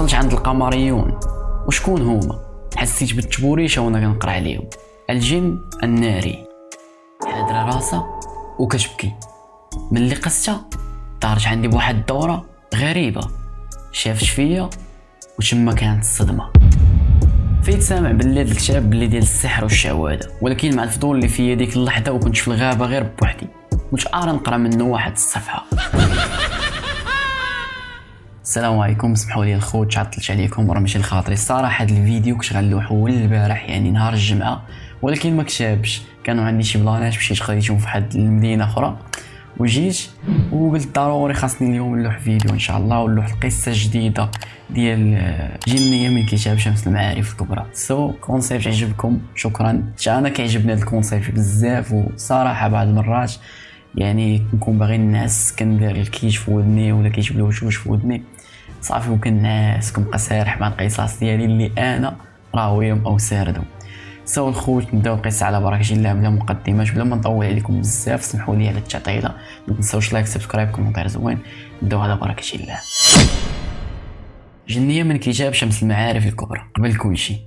وصلت عند القمريون. وشكون هما؟ حسيت بالتبوريشه وأنا كنقرا عليهم. الجن الناري. حادرة راسها وكتبكي. ملي قستها؟ دارت عندي بواحد الدورة غريبة. شافت فيا وتما كانت الصدمة. فيت سامع باللي هاد الكتاب باللي ديال السحر والشعوذة ولكن مع الفضول اللي فيا ديك اللحظة وكنت في الغابة غير بوحدي. كنت آرى نقرا منه واحد الصفحة. السلام عليكم اسمحوا لي الخوت تعطلت عليكم وراه ماشي الخاطري. الصراحة هذا الفيديو كنت غنلوحو البارح يعني نهار الجمعة ولكن ما كتابش كانوا عندي شي plan ات مشيت خديتهم في واحد المدينة أخرى وجيت وقلت ضروري خاصني اليوم نلوح فيديو إن شاء الله ونلوح القصة الجديدة ديال جنيه من كتاب شمس المعارف الكبرى. so so, concept عجبكم شكرا. أنا كيعجبني هذا ال concept بزاف وصراحة بعض المرات يعني كنكون باغي نعس كندير ال kit في ودني ولا كيجيب الوشوش في ودني. صافي وكنعس كنبقى سارح مع القصص ديالي اللي أنا راويهم أو ساردهم. so الخوت نبداو القصة على بركه الله بلا مقدمات بلا ما نطول عليكم بزاف سمحوا لي على التعطيلة. ما تنساوش like subscribe commentaire زوين. نبداو على بركه الله جنية من كتاب شمس المعارف الكبرى. قبل كل شيء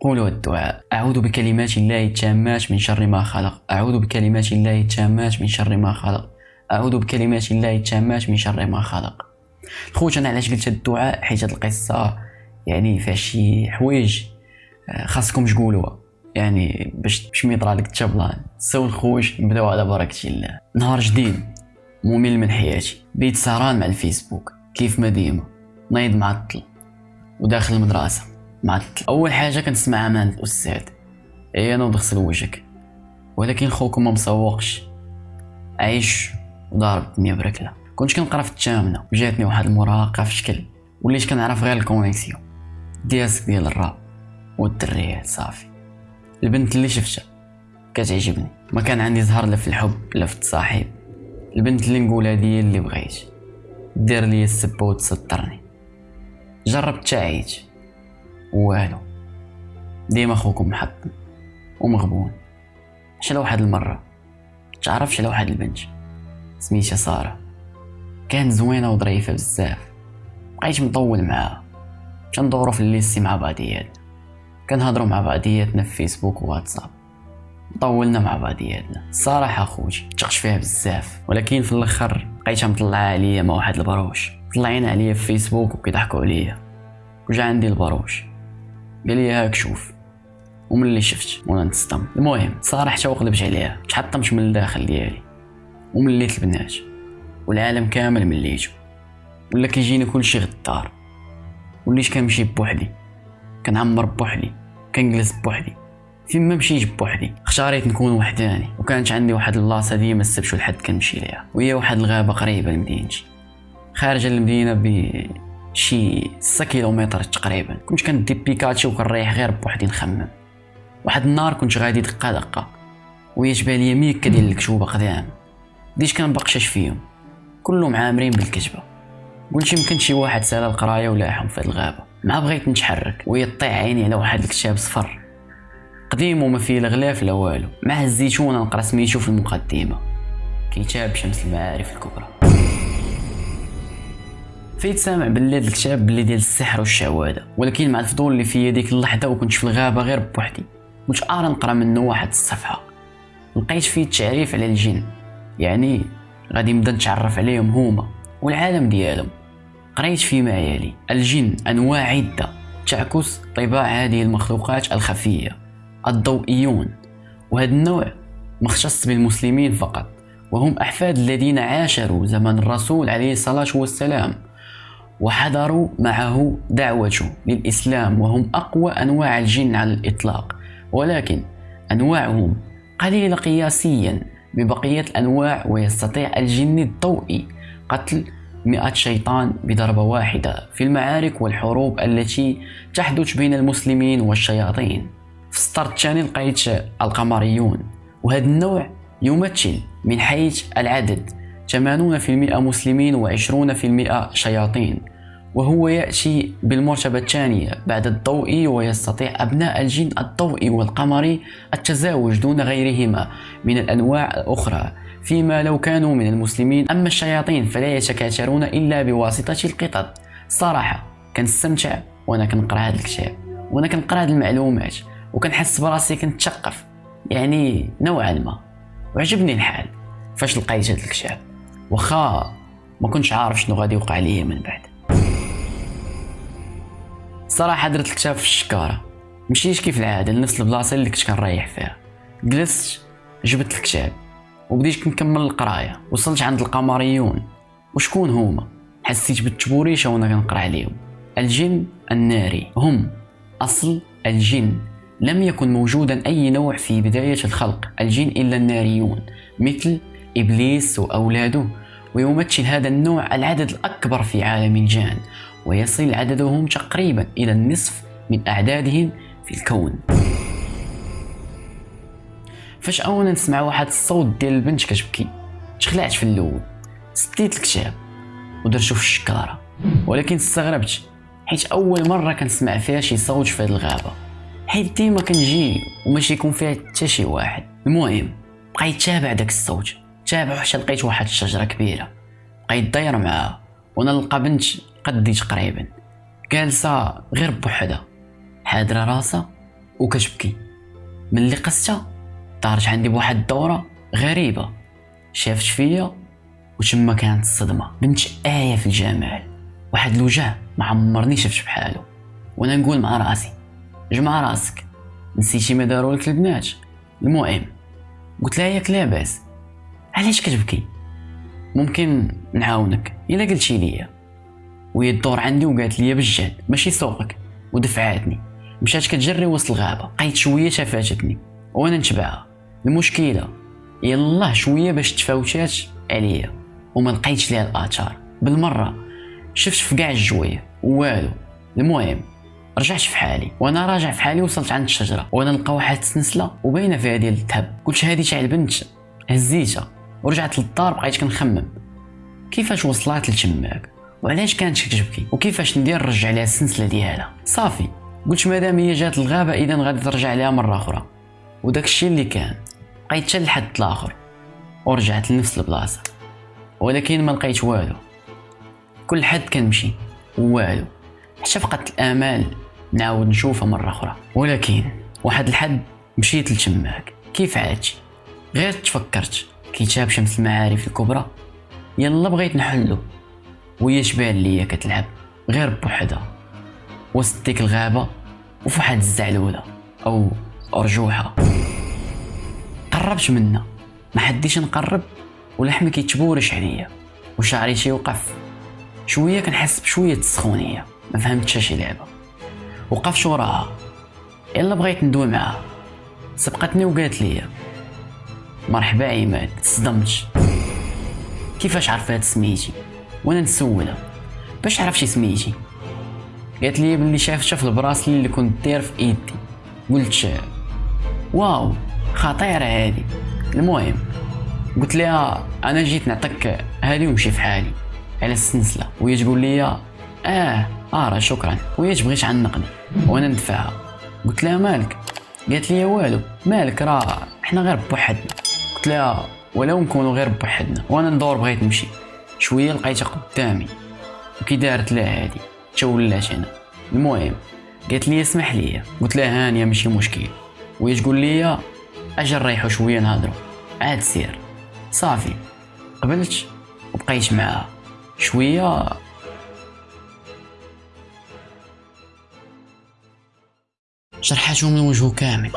قولوا الدعاء. أعوذ بكلمات الله التامات من شر ما خلق. أعوذ بكلمات الله التامات من شر ما خلق. أعوذ بكلمات الله التامات من شر ما خلق. خوت أنا علاش قلت الدعاء؟ حيت هاد القصة يعني فيها شي حوايج آه، خاصكم تقولوها. يعني باش باش ما يطرى لك حتى plan so الخوت نبداو على بركة الله. نهار جديد ممل من حياتي. بيت سهران مع الفيسبوك. كيف ما ديما نايض معطل وداخل المدرسة معطل أول حاجة كنسمع أمان الأستاذ. اي أنا ودغسل وجهك. ولكن خوكم ما مسوقش. عايش وضارب الدنيا بركلة. كنت كنقرا في الثامنه وجاتني واحد المراهقه في شكل وليت كنعرف غير ال connexion. دياسك ديال الراب والدريات صافي. البنت اللي شفتها كتعجبني. ما كان عندي زهر لا في الحب لا في التصاحب. البنت اللي نقولها هي اللي بغيت. دير لي السبه وتسطرني جربت تعيت والو. ديما خوكم محطم ومغبون. شلا واحد المرة؟ تعرفش على واحد البنت؟ سميتها سارة. كانت زوينة وظريفة بزاف. بقيت مطول معاها. كندورو في ال lycée مع بعضياتنا كنهضرو مع بعضياتنا في فيسبوك وواتساب. طولنا مع بعضياتنا. الصراحه خوتي تقت فيها بزاف. ولكن في الأخر بقيتها مطلعة عليا مع واحد البرهوش. طلعين عليا في فيسبوك وكيضحكوا عليا. وجا عندي البروش. قال لي هاك شوف. ومن اللي شفت وأنا نتصدم المهم صراحة وقلبت عليها. تحطمت من الداخل ديالي. ومليت البنات. والعالم كامل مليتو ولا كيجيني كلشي غدار وليت كنمشي بوحدي؟ كنعمر بوحدي. كنجلس بوحدي. فين ما مشيت بوحدي. اختاريت نكون وحداني. وكانت عندي واحد البلاصه ديما السبت والحد كنمشي ليها. وهي واحد الغابة قريبة لمدينتي. خارج المدينة بشي 6 كيلومتر تقريبا. كنت كندي بيكاتشي وكنريح غير بوحدي نخمم. واحد النهار كنت غادي دقة دقة. وهي تبان ليا ميكة ديال الكتوبة قدام. بديت كنبقشش فيهم. كلهم عامرين بالكتبه قلت يمكن شي واحد سأل القراية ولاحهم في الغابة. ما بغيت نتحرك. وهي طيح عيني على واحد الكتاب صفر. قديم وما فيه لا غلاف لا والو. مع هزيتو نقرأ سميتو في المقدمة. كتاب شمس المعارف الكبرى. فيت سامع باللي هذا الكتاب باللي ديال السحر والشعوذه ولكن مع الفضول اللي فيا ديك اللحظة وكنت في الغابة غير بوحدي. كنت ارى نقرأ منه واحد الصفحة. لقيت فيه التعريف على الجن. يعني غادي نبدا نتعرف عليهم هما والعالم ديالهم. قريت فيما يلي الجن أنواع عدة تعكس طباع هذه المخلوقات الخفية الضوئيون. وهذا النوع مختص بالمسلمين فقط وهم أحفاد الذين عاشروا زمن الرسول عليه الصلاة والسلام وحضروا معه دعوته للإسلام وهم أقوى أنواع الجن على الإطلاق. ولكن أنواعهم قليله قياسيا. ببقية الأنواع ويستطيع الجن الضوئي قتل مئة شيطان بضربة واحدة في المعارك والحروب التي تحدث بين المسلمين والشياطين. في السطر الثاني لقيت القمريون وهذا النوع يمثل من حيث العدد 80% مسلمين و20% شياطين. وهو يأتي بالمرتبة الثانية بعد الضوئي ويستطيع أبناء الجن الضوئي والقمري التزاوج دون غيرهما من الأنواع الأخرى. فيما لو كانوا من المسلمين أما الشياطين فلا يتكاثرون إلا بواسطة القطط. صراحة كنستمتع وأنا كنقرأ هذا الكتاب وأنا كنقرأ هذه المعلومات وكنحس براسي كنتثقف يعني نوعا ما. وعجبني الحال. فاش لقيت هذا الكتاب؟ واخا ما كنتش عارف شنو غادي يوقع ليا من بعد. صراحة درت الكتاب في الشكارة. مشيت كيف العادة لنفس البلاصة اللي كنت كنريح فيها. جلست جبت الكتاب وبديت كنكمل القراية. وصلت عند القمريون. وشكون هما؟ حسيت بالتبوريشة وأنا كنقرأ عليهم. الجن الناري. هم. أصل الجن لم يكن موجودا أي نوع في بداية الخلق. الجن إلا الناريون مثل إبليس وأولاده. ويمثل هذا النوع العدد الأكبر في عالم الجان. ويصل عددهم تقريبا إلى النصف من أعدادهم في الكون. فاش أولا نسمع واحد الصوت ديال البنت كتبكي تخلعت في الأول سديت الكتاب ودرتو في الشكارة. ولكن استغربت حيت أول مرة كنسمع فيها شي صوت في الغابة. حيت ديما كنجي وماشي يكون فيها حتى شي واحد. المهم بقيت تابع داك الصوت. تابع حتى لقيت واحد الشجرة كبيرة. بقيت داير معاها. وأنا نلقى بنت قدي تقريبا جالسة غير بوحدها. حادرة راسها وكتبكي. ملي قستها؟ دارت عندي بواحد الدورة غريبة. شافت فيا وتما كانت الصدمة. بنت آية في الجمال واحد الوجه ما عمرني شفت بحالو وأنا نقول مع رأسي. جمع رأسك. نسيتي ما داروا لك البنات. المهم قلت لها ياك لاباس. علاش كتبكي؟ ممكن نعاونك. إلا قلتي ليا. وهي الدور عندي وقالت لي بالجهد ماشي سوقك. ودفعاتني. مشات كتجري وسط الغابة بقيت شوية تفاتتني وأنا نتبعها. المشكلة يلاه شوية باش تفاوتات عليا. وما لقيتش ليها الآثار. بالمرة شفت في كاع الجوية. والو. المهم رجعت في حالي. وأنا راجع في حالي وصلت عند الشجرة. وأنا نلقى واحد السنسله وباينة فيها ديال الذهب قلت هذه تاع البنت. هزيتها. ورجعت للدار بقيت كنخمم. كيفاش وصلت لتماك؟ وعلاش كانت كتبكي وكيفاش ندير نرجع لها السنسله ديالها؟ صافي قلت مادام هي جات الغابه إذا غادي ترجع لها مرة أخرى. وداك الشيء اللي كان بقيت حتى لحد الآخر ورجعت لنفس البلاصة. ولكن ما لقيت والو. كل حد كنمشي والو. حتى فقدت الآمال نعاود نشوفها مرة أخرى. ولكن واحد الحد مشيت لتماك. كيف عادتي غير تفكرت. كتاب شمس المعارف الكبرى. يلا بغيت نحلو. وهي تبان ليا كتلعب غير بوحدها. وسط ديك الغابة وفي واحد الزعلوله أو أرجوحة. قربت منها ما حديش نقرب ولحمي كيتبورش عليا. وشعري تيوقف شوية كنحس بشوية السخونية. ما فهمتش شي لعبة. وقفت وراها. يلا بغيت ندوي معاها. سبقتني وقالت لي مرحبا عماد. تصدمت كيفاش عرفات سميتي وأنا نسولها. باش عرفتي سميتي قالت لي بلي شافتها في البراسلي اللي كنت داير في إيدي. قلت واو خطيرة هادي. المهم قلت لها أنا جيت نعطيك هادي ونمشي في حالي. على السلسلة وهي تقول لي آه آه شكرا. وهي تبغي تعنقني. وأنا ندفعها قلت لها مالك؟ قالت لي والو مالك راه إحنا غير بوحدنا. قلت لها ولو نكونوا غير بوحدنا. وأنا ندور بغيت نمشي. شوية لقيتها قدامي وكي دارت لها هادي تولات أنا. المهم قالت لي اسمح لي. قلت لها هانيه ماشي مشكل. وهي تقول لي أجي نريحو شوية نهضروا عاد سير. صافي. قبلت وبقيت معاها. شوية. جرحاتو من وجهه كامل.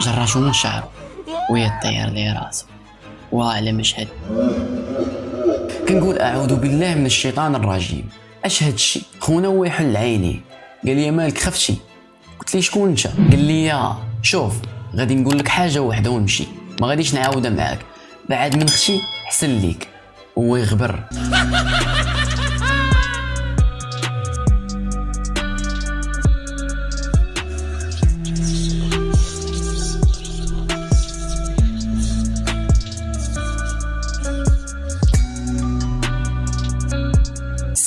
جراتو من شعره وهي طير لي راسه وعلى مشهد كنقول أعوذ بالله من الشيطان الرجيم. أش هاد الشيء خونا هو يحل عيني. قال لي مالك خفتي. قلت لي شكون أنت؟ قال لي شوف غادي نقول لك حاجة واحدة ونمشي. ما غاديش نعاودها معاك. بعد من أختي حسن ليك. هو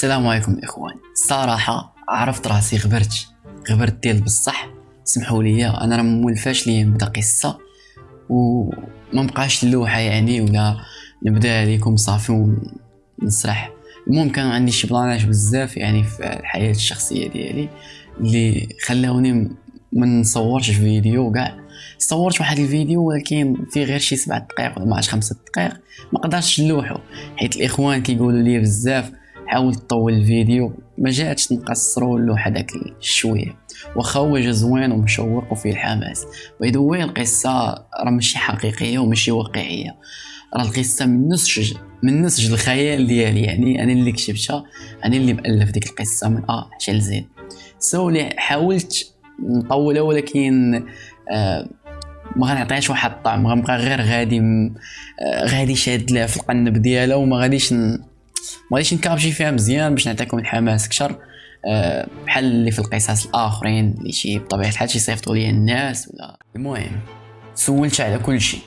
السلام عليكم إخوان. صراحة عرفت راسي غبرت. غبرت ديال بصح. سمحوا لي أنا راه مولفاش لي نبدا قصة. وما بقاش اللوحة يعني ولا نبدا عليكم صافي ونسرح. المهم كانوا عندي شي بلانات بزاف يعني في الحياة الشخصية ديالي اللي خلاوني ما نصورش فيديو كاع. صورت واحد الفيديو ولكن فيه غير شي سبعة دقائق ولا ما عرفتش دقائق ما قدرتش نلوحو. حيت الإخوان كيقولوا لي بزاف حاول تطول الفيديو ما جاتش نقصرو اللوحه داك الشويه واخا هو جا زوين ومشوق وفيه الحماس by the القصة راه ماشي حقيقية وماشي واقعية راه القصة من نسج من نسج الخيال ديالي يعني أنا اللي كتبتها أنا اللي مالف ديك القصة من ا حتى لزين so حاولت نطولها ولكن آه ما غنعطيهاش واحد الطعم غنبقى غير غادي. آه غادي شاد لها في القنت ديالها وما غاديش. ما غاديش نكابجي فيها مزيان باش نعطيكم الحماس أكثر آه بحال اللي في القصص الآخرين اللي شي بطبيعة الحال شي صيفطوا لي الناس ولا. المهم سولت على كل شيء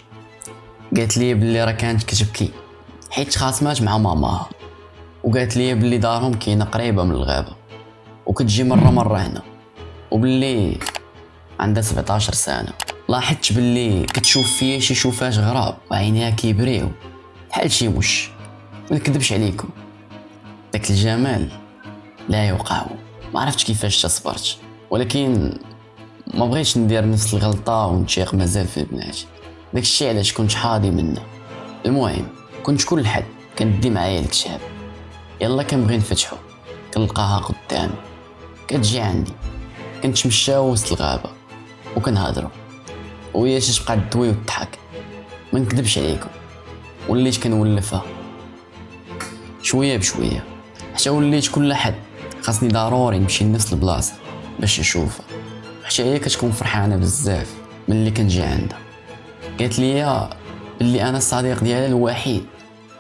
قالت لي بلي راه كانت كتبكي حيت خاصمات مع ماماها وقالت لي بلي دارهم كاينة قريبة من الغابة. وكتجي مرة مرة هنا. وباللي عندها 17 سنة. لاحظت باللي كتشوف فيا شي شوفات غراب. وعينيها كيبريو. بحال شي وش. ما نكذبش عليكم. داك الجمال لا يقاوم ما عرفتش كيفاش تصبرت. ولكن ما بغيتش ندير نفس الغلطة ونتشيق مازال في البنات. داكشي علاش كنت حاضي منه. المهم كنت كل حد كندي معايا الكتاب. يلا كنبغي نفتحو. كنلقاها قدامي كتجي عندي. كنتمشاو وسط الغابة. وكنهضرو. وهي تبقى تدوي وتضحك. ما نكذبش عليكم. وليت كنولفها. شوية بشوية. حتى وليت كل حد خاصني ضروري نمشي لنفس البلاصة باش نشوفها حتى هي كتكون فرحانة بزاف ملي كنجي عندها. قالت لي بلي أنا الصديق ديالها الوحيد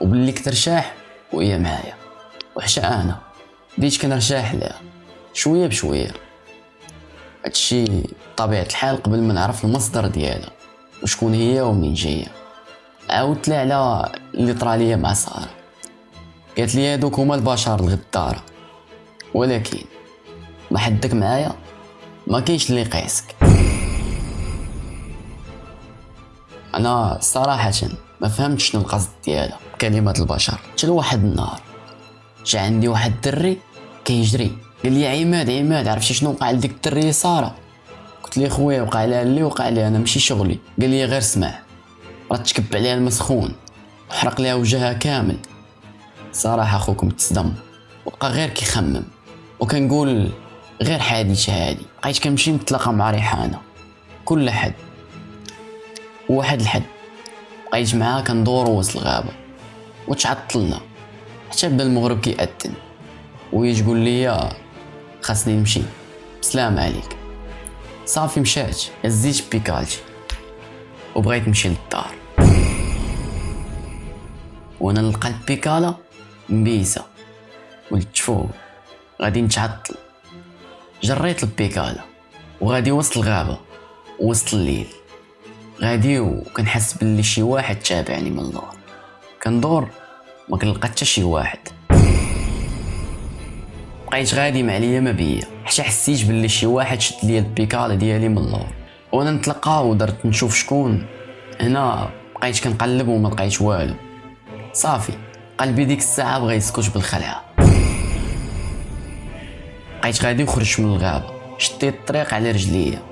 وبلي كترشاح وهي معايا. وحتى أنا بديت كنرشاح لها شوية بشوية. هادشي طبيعة الحال قبل ما نعرف المصدر ديالها وشكون هي ومنين جاية. عاودت لها على اللي طرا مع سارة. قالت لي هادوك هما البشر الغدارة. ولكن ما حدك معايا ما كاينش اللي يقيسك. أنا صراحة ما فهمتش شنو القصد ديالها كلمات البشر. حتى لواحد النهار جا عندي واحد الدري كيجري قال لي عماد عماد عرفتي شنو وقع لديك الدريه سارة؟ قلت لي خويا وقع لها اللي وقع لي أنا ماشي شغلي. قال لي غير سمع راه تكب عليها المسخون وحرق لها وجهها كامل. صراحة خوكم تصدم. وبقى غير كيخمم. وكنقول غير حادثة هادي. بقيت كنمشي نتلاقى مع ريحانة. كل حد وواحد الحد. بقيت معاها كندورو وسط الغابة. وتعطلنا. حتى بدا المغرب كيأذن. وهي تقول لي خاصني نمشي. سلام عليك. صافي مشات. هزيت بيكالتي وبغيت نمشي للدار. وأنا نلقى البيكالا. مبيسة قلت فوق غادي نتعطل جريت البيكالا. وغادي وسط الغابة. وسط الليل. غادي وكنحس بلي شي واحد تابعني من اللور. كندور. ما كنلقى حتى شي واحد. بقيت غادي مع ليا ما بيا. حتى حسيت باللي شي واحد شد ليا البيكالا ديالي من اللور. وأنا نتلقى ودرت نشوف شكون. هنا بقيت كنقلب وما لقيت والو. صافي. قلبي ديك الساعة بغا يسكت بالخلعه بقيت غادي وخرجت من الغابه شديت الطريق على رجليا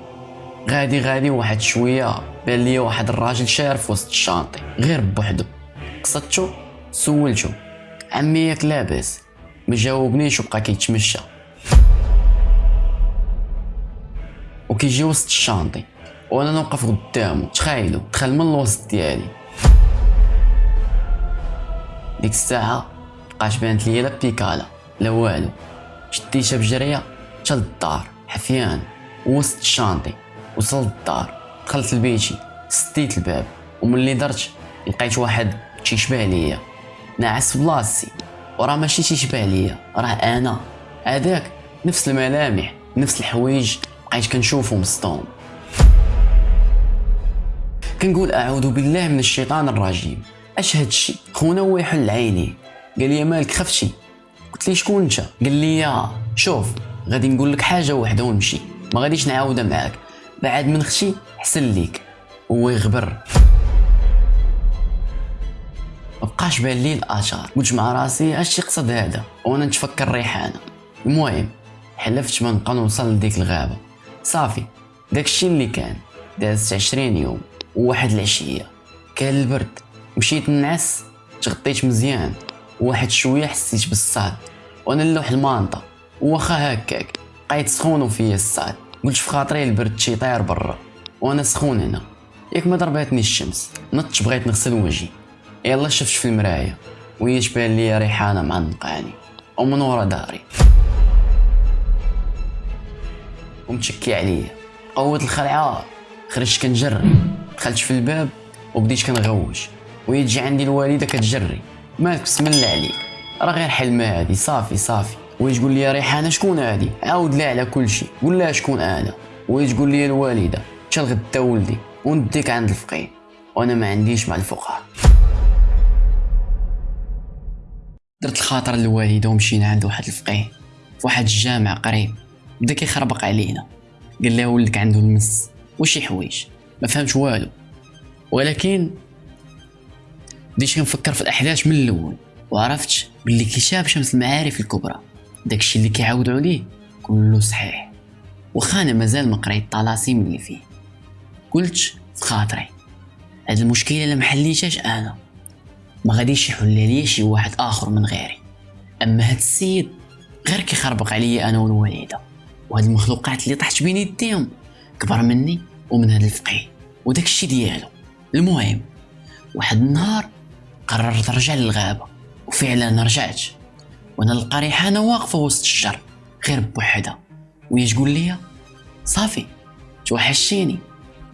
غادي غادي واحد شوية بان ليا واحد الراجل شارف وسط ال chantier. غير بوحدو. قصدتو؟ سولتو. عمي ياك لاباس. ما جاوبنيش وبقى كيتمشى. وكيجي وسط ال chantier. وأنا نوقف قدامه. تخيلوا دخل من الوسط ديالي. ديك الساعة بقاش بانت ليا لا بيكالا لا والو. شديتها بجرية حتى للدار حفيان. وسط الشانطي وصلت الدار. دخلت لبيتي سديت الباب. وملي درت لقيت واحد تيشبه ليا. ناعس بلاصتي. وراه ماشي تيشبه ليا راه أنا. هذاك نفس الملامح نفس الحوايج. بقيت كنشوفهم وسطهم كنقول أعوذ بالله من الشيطان الرجيم. اش هادشي خونا هو يحل عيني قال لي مالك خفتي قلت لي شكون انت قال لي شوف غادي نقول لك حاجة وحده ونمشي ما غاديش نعاودها معاك بعد من أختي حسن ليك هو يغبر مبقاش بان لي الاثار قلت مع راسي اش يقصد هذا وأنا نتفكر ريحانه المهم حلفت ما نبقى نوصل لديك الغابه صافي داكشي اللي كان دازت عشرين يوم وواحد العشيه كان البرد مشيت نعس تغطيت مزيان وواحد شوية حسيت بالصاد. وأنا نلوح المانطه واخا هكاك بقيت سخون فيا الصاد. قلت في خاطري البرد شي طاير برا. وأنا سخون هنا. ياك ما ضرباتني الشمس نطش بغيت نغسل وجهي. يلا شفت في المرايه وهي تبان لي ريحانة معلقاني ومن ورا داري. ومتشكي عليا. قوت الخلعة. خرجت كنجري دخلت في الباب وبديت كنغوج وهي تجي عندي الوالدة كتجري. بسم الله عليك. راه غير حلمه هادي. صافي صافي. وهي تقول لي ريحانه شكون هادي؟ عاود لها على كل شيء. قول لها شكون أنا. وهي تقول لي الوالدة. تا الغدا ولدي؟ ونديك عند الفقيه. وأنا ما عنديش مع الفقهاء. درت الخاطر للوالدة ومشينا عند واحد الفقيه. واحد الجامع قريب. بدا كيخربق علينا. قال لها ولدك عنده المس. وشي حوايج ما فهمش والو. ولكن بديت كنفكر في الأحداث من الأول وعرفت باللي كتاب شمس المعارف الكبرى. داكشي اللي كيعاودوا عليه كله صحيح. واخا أنا مازال ما قريت الطلاسيم اللي فيه. قلت في خاطري. هاد المشكلة اللي محليتهاش أنا. ما غاديش يحل ليا شي واحد آخر من غيري. أما هاد السيد غير كيخربق عليا أنا والوالدة. وهاد المخلوقات اللي طحت بين يديهم كبر مني ومن هاد الفقيه. وداك الشي ديالو. المهم واحد النهار قررت نرجع للغابة. وفعلا رجعت. وأنا نلقى ريحانة واقفة وسط الشجر غير بوحدها. وهي تقول لي صافي توحشتيني.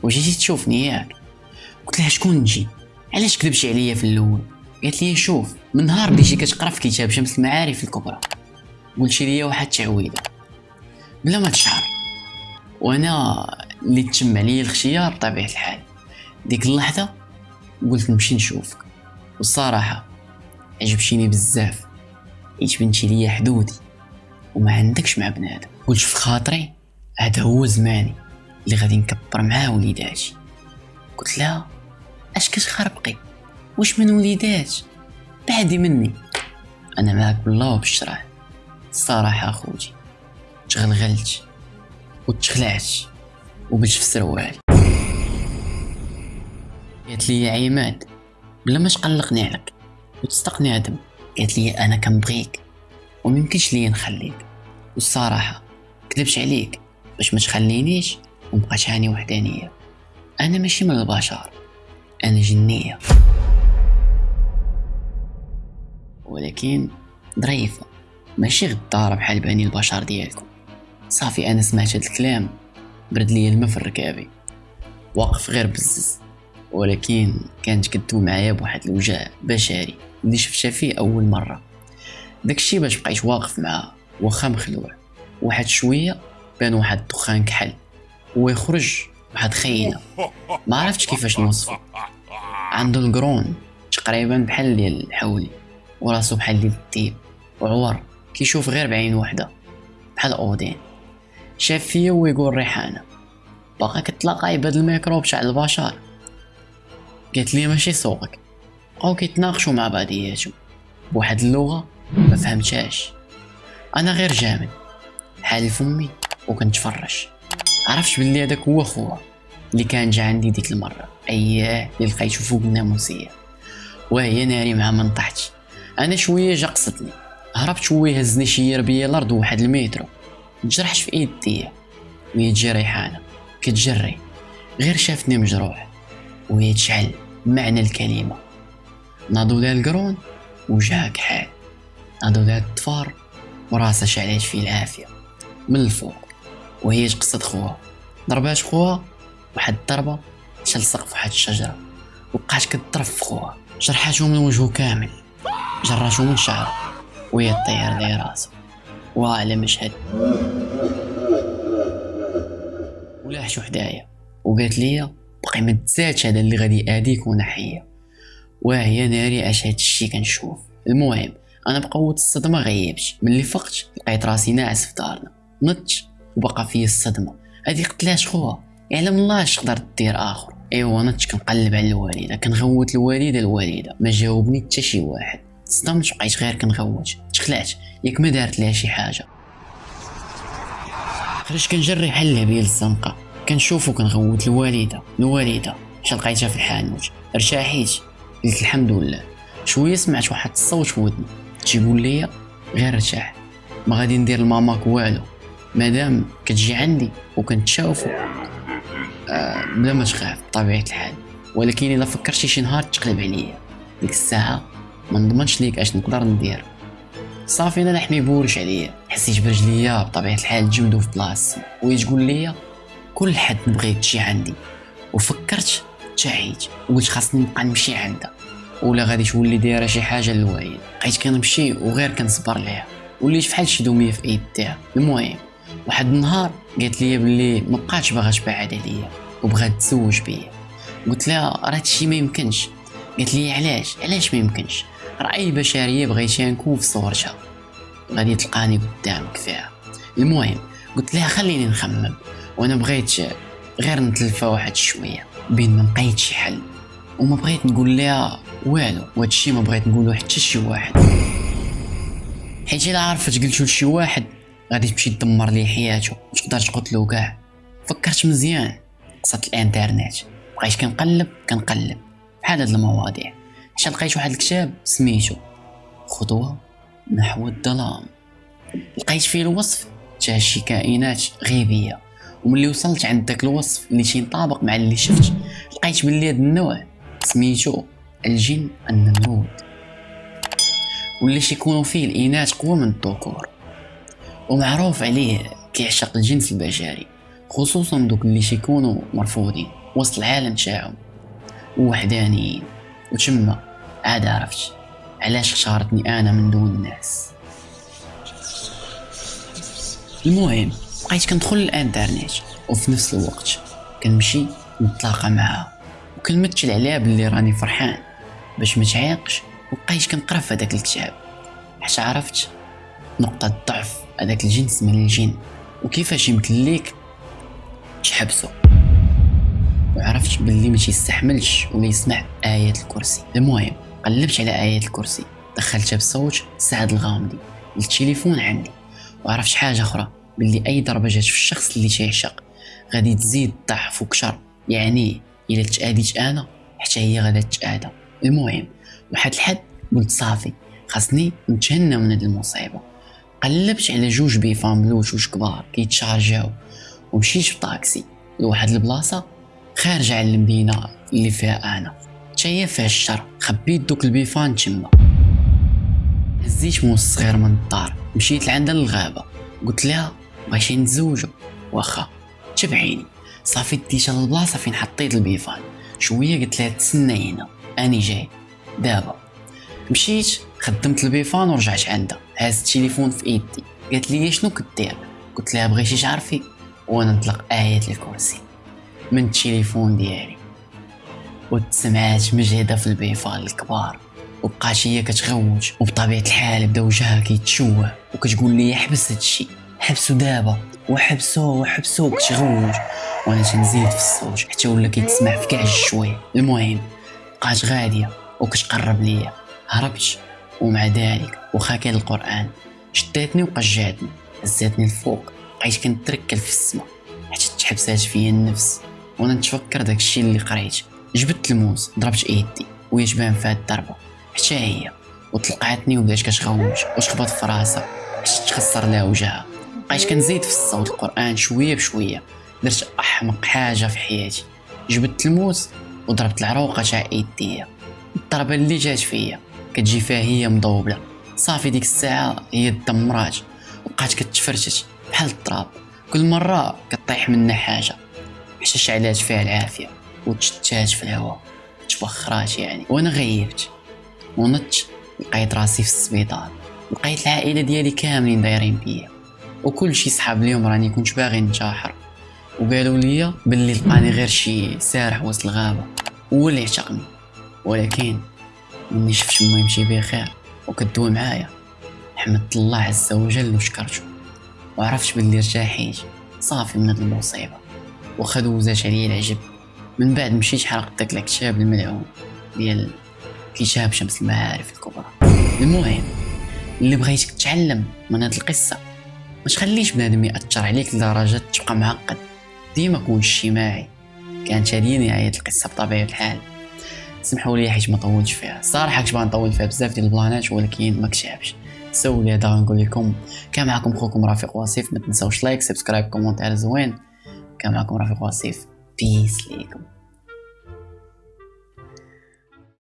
وجيتي تشوفني ياك. قلت لها شكون نجي علاش كذبتي عليا في الأول؟ قالت لي شوف من نهار بديتي كتقرأ في كتاب شمس المعارف الكبرى. قلتي لي واحد التعويذة. بلا ما تشعر. وأنا اللي تشم عليا الخشيه بطبيعة الحال. ديك اللحظة قلت نمشي نشوفك. والصراحة عجبتيني بزاف. حيت بنتي ليا حدودي وما عندكش مع بنادم. قلت في خاطري هذا هو زماني اللي غادي نكبر معاه وليداتي. قلت لها اش كتخربقي؟ واش من وليدات؟ بعدي مني. أنا معاك بالله وبالشرع. الصراحة أخوتي تغلغلت وتخلعت وبلش في سروالي. قالت لي يا عماد. بلا ما تقلقني عليك وتصدقني آدم قالت لي أنا كنبغيك وميمكنش ليا نخليك. والصراحة كذبش عليك. باش ما تخلينيش ونبقى هاني وحدانية. أنا ماشي من البشر أنا جنية. ولكن ظريفة ماشي غدارة بحال باني البشر ديالكم. صافي أنا سمعت هاد الكلام برد ليا الماء في الركابي واقف غير بزز. ولكن كانت كدوي معايا بواحد الوجع بشري اللي شفتها فيه أول مرة. داكشي باش بقيت واقف معاه واخا مخلوع. واحد شوية بان واحد الدخان كحل. ويخرج واحد خينا ما عرفتش كيفاش نوصفو. عنده القرون تقريبا بحال ديال الحولي. وراسو بحال ديال الديب وعور. كيشوف غير بعين وحدة. بحال أودين. شاف فيا ويقول ريحانة. باقا كتلاقاي بهاد الميكروب تاع البشر. قالت لي ماشي سوقك بقاو كيتناقشوا مع بعضياتهم. بواحد اللغة ما فهمتهاش. أنا غير جامد. حالي فمي وكنتفرج. عرفت بلي هذاك هو خوها اللي كان جا عندي ديك المرة. أياه اللي لقيتو فوق الناموسيه وهي ناري مع من طحت. أنا شوية جا قصدني. هربت شوية هزني شي بيا الأرض واحد المترو تجرحت في ايديا وهي تجي ريحانه كتجري. غير شافتني مجروح. وهي تشعل معنى الكلمة. ناضو لها القرون وجهها كحال ناضو لها الطفار وراسها شعلات فيه العافية. من الفوق وهي تقصد خوها ضربات خوها واحد الضربة شال سقف واحد الشجرة. وبقات في خوها جرحاتو من وجهه كامل. جراتو من شعره. وهي طير لي راسو وعلى مشهد. ولاحت حدايا وقالت لي باقي ما تزادش هذا اللي غادي اديك ونحيه وهي ناري اش هادشي كنشوف. المهم أنا بقوة الصدمة غيبت ملي فقت لقيت راسي ناعس في دارنا. نضت وبقى فيا الصدمة. هادي قتلاش خوها يعلم الله اش قدرت دير آخر. ايوا أنا كنقلب على الوالده كنغوت الوالده الوالده ما جاوبني حتى شي واحد. صدمت بقيت غير كنغوت. تخلعت. ياك ما دارت ليها شي حاجة. خرجت كنجري بحال الهبيل الزنقة؟ كنشوفو كنغوت الوالدة الوالدة مشى لقيتها في الحانوت ارتاحيت قلت الحمد لله. شوية سمعت واحد الصوت في ودني تيقول لي غير ارتاح ما غادي ندير لماماك والو مادام كتجي عندي وكنتشافو آه بلا ما تخاف بطبيعه الحال. ولكن إلا فكرتي شي نهار تقلب عليا. ديك الساعة ما نضمنش ليك أش نقدر ندير. صافي أنا لحمي بورش عليا. حسيت برجليا بطبيعة الحال تجمدو في بلاصتي. وهي تقول لي كل حد نبغيك تجي عندي. وفكرت تعيت وقلت خاصني نبقى نمشي عندها. ولا غادي تولي دايرة شي حاجة للوالد بقيت كنمشي وغير كنصبر ليها. وليت فحال شي دومية في ايديها المهم واحد النهار قالت لي بلي ما بقاتش باغا تبعد عليا وبغات تزوج بيا. قلت لها راه هادشي ما يمكنش. قالت لي علاش؟ علاش ما يمكنش؟ راه أي بشرية بغيتي نكون في صورتها. غادي تلقاني قدامك فيها. المهم قلت لها خليني نخمم. وأنا بغيت غير نتلفى واحد شوية بين ما لقيت شي حل وما بغيت نقول لها والو وهادشي ما بغيت نقولو حتى شي واحد. حيت إلا عرفت قلتو لشي واحد غادي تمشي تدمر ليه حياته وتقدر تقتلو كاع. فكرت مزيان قصة الانترنت. بقيت كنقلب كنقلب بحال هاد المواضيع. حتى لقيت واحد الكتاب سميتو خطوة نحو الظلام. لقيت فيه الوصف تاع شي كائنات غيبية. وملي وصلت عند داك الوصف اللي تينطابق مع اللي شفت لقيت بلي هاد النوع سميتو الجن النمرود. واللي يكونوا فيه الإناث قوة من الذكور. ومعروف عليه كيعشق الجنس البشري خصوصا دوك اللي تيكونوا مرفوضين وسط العالم تاعهم. ووحدانيين وتما عاد عرفت علاش اختارتني أنا من دون الناس. المهم بقيت كندخل الانترنت وفي نفس الوقت كنمشي نتلاقى معاها. وكنمثل عليها باللي راني فرحان باش ما تعيقش وبقيت كنقرا في هذاك الكتاب. حتى عرفت نقطة ضعف هذاك الجنس من الجن وكيفاش يمكن ليك تحبسو. وعرفت باللي ما تيستحملش ولا يسمع آية الكرسي. المهم قلبت على آية الكرسي. دخلتها بصوت سعد الغامدي للتليفون عندي. وعرفت حاجة أخرى. باللي أي ضربة جات في الشخص اللي تيعشق غادي تزيد ضعف وكثر يعني إلا تآديت أنا حتى هي غادا تآدى المهم واحد الحد قلت صافي خاصني نتهنى من هاد المصيبة. قلبت على جوج بيفان بلوتوش كبار كيتشارجاو ومشيت بطاكسي لواحد البلاصة خارجة على المدينة اللي فيها أنا. هي فيها الشر. خبيت دوك البيفان تما. هزيت موس صغير من الدار. مشيت لعندها للغابة قلت لها بغيتي نتزوجو واخا تبعيني صافي ديتها للبلاصة فين حطيت البيفان. شوية قلت لها تسنى هنا. أني جاي. دابا. مشيت خدمت البيفان ورجعت عندها. هاز التليفون في إيدي. قالت لي شنو كدير قلت لها بغيتي تعرفي؟ وأنا نطلق آية الكرسي من التليفون ديالي. وتسمعات مجهدة في البيفان الكبار. وبقات هي كتغوت وبطبيعة الحال بدا وجهها كيتشوه. وكتقول لي حبس هادشي. حبسو دابا وحبسو وحبسو كتغوت وأنا تنزيد في الصوت حتى ولا كيتسمع في كاع الشوي. المهم بقات غادية؟ وكتقرب ليا. هربت ومع ذلك وخا كان القرآن. شداتني وقجاتني هزاتني الفوق بقيت كنتركل في السما. حتى تحبسات فيا النفس. وأنا نتفكر داكشي اللي قريت. جبت الموس ضربت ايدي وهي تبان في هاد الضربة. حتى هي. وطلقعتني وبدات كتغوت وتخبط في راسها؟ حتى تخسر لها وجهها؟ بقيت كنزيد في الصوت القرآن شوية بشوية. درت أحمق حاجة في حياتي. جبت الموس وضربت العروقة تاع ايديا الضربة اللي جات فيا كتجي فيها هي مضوبلة. صافي ديك الساعة هي تدمرات وبقات كتفرتت بحال التراب. كل مرة كطيح منا حاجة. حتى شعلات فيها العافية. وتشتات في الهواء. تبخرات يعني. وأنا غيبت. ونضت لقيت راسي في السبيطار. لقيت العائلة ديالي كاملين دايرين بيا. وكل شي صحاب اليوم راني كنت باغي ننتحر. وقالوا لي باللي لقاني غير شي سارح وسط الغابة. هو اللي اعتقني. ولكن مني شفت ما يمشي بخير وكدوي معايا. حمدت الله عز وجل وشكرته. وعرفت باللي ارتاحيت صافي من هاد المصيبة. وخا دوزات عليا العجب. من بعد مشيت حرقت داك الكتاب الملعون ديال كتاب شمس المعارف الكبرى. المهم اللي بغيتك تتعلم من هاد القصة. ما تخليش بنادم يأثر عليك لدرجة تبقى معقد. ديما كون اجتماعي. كانت هذه نهايه القصة بطبيعة الحال. سمحوا لي حيت ما طولتش فيها. الصراحه كنت نطول فيها بزاف ديال البلانات ولكن ما كتعبش سولي لي هذا غنقول لكم. كان معكم خوكم رفيق وصيف. ما تنساوش like subscribe commentaire زوين. كان معكم رفيق وصيف. peace ليكم.